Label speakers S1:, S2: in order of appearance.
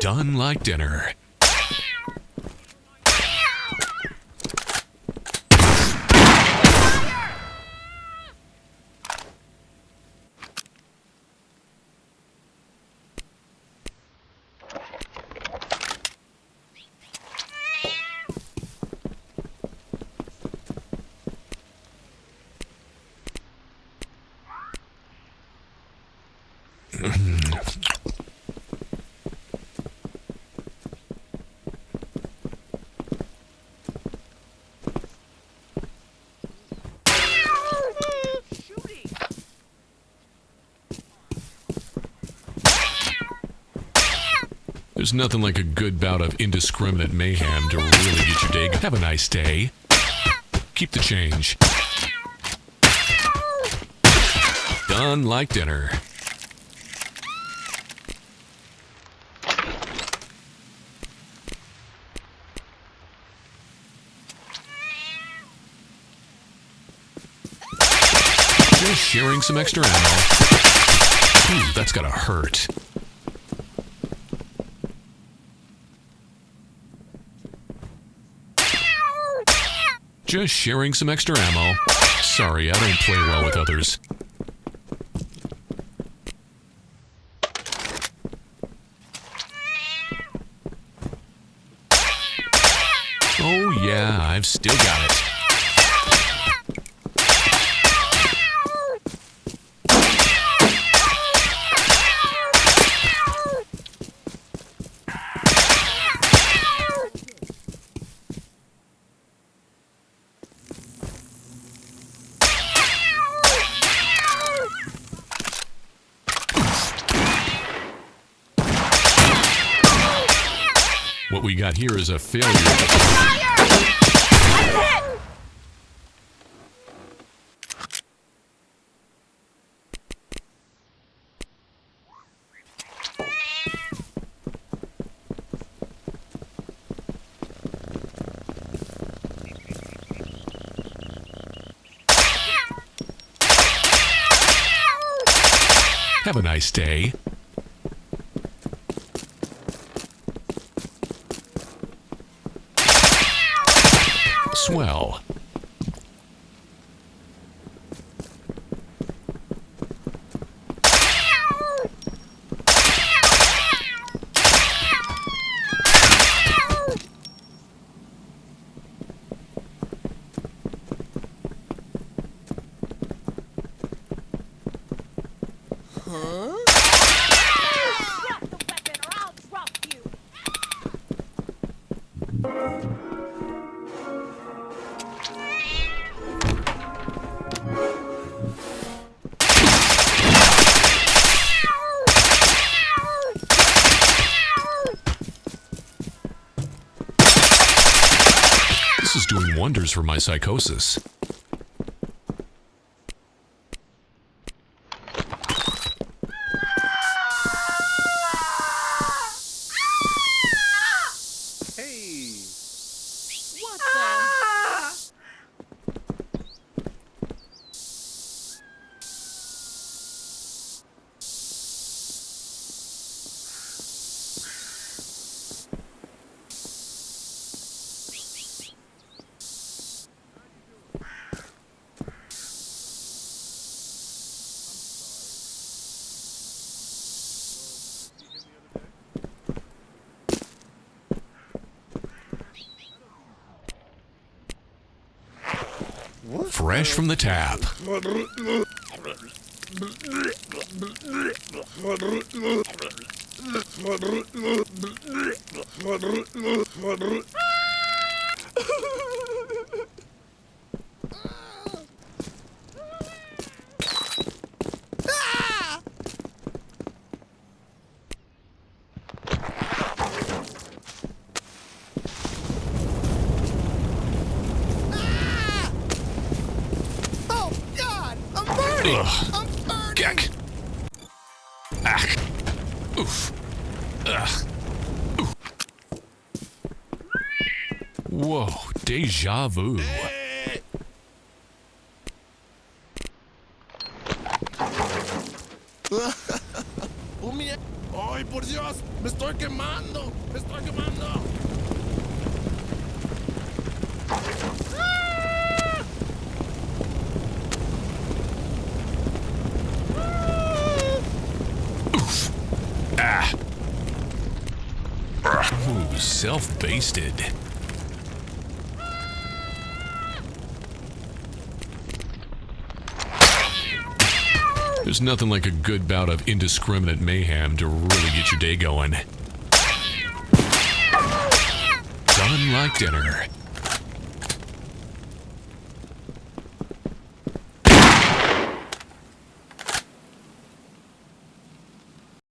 S1: done like dinner. There's nothing like a good bout of indiscriminate mayhem to really get your day. Have a nice day. Keep the change. Done like dinner. Just sharing some extra ammo. Ooh, that's gotta hurt. Just sharing some extra ammo. Sorry, I don't play well with others. Oh yeah, I've still got it. What we got here is a failure. Have a nice day. Swell.
S2: Drop
S1: wonders for my psychosis.
S3: Hey!
S2: What the?
S1: Fresh from the tap.
S4: Oh God! Burning!
S1: Ugh. Ah. Oof. Ugh. Oof. Whoa, deja vu.
S3: ¡Ay, por Dios! ¡Me estoy quemando! ¡Me estoy quemando!
S1: Ooh, self-basted. There's nothing like a good bout of indiscriminate mayhem to really get your day going. Done like dinner.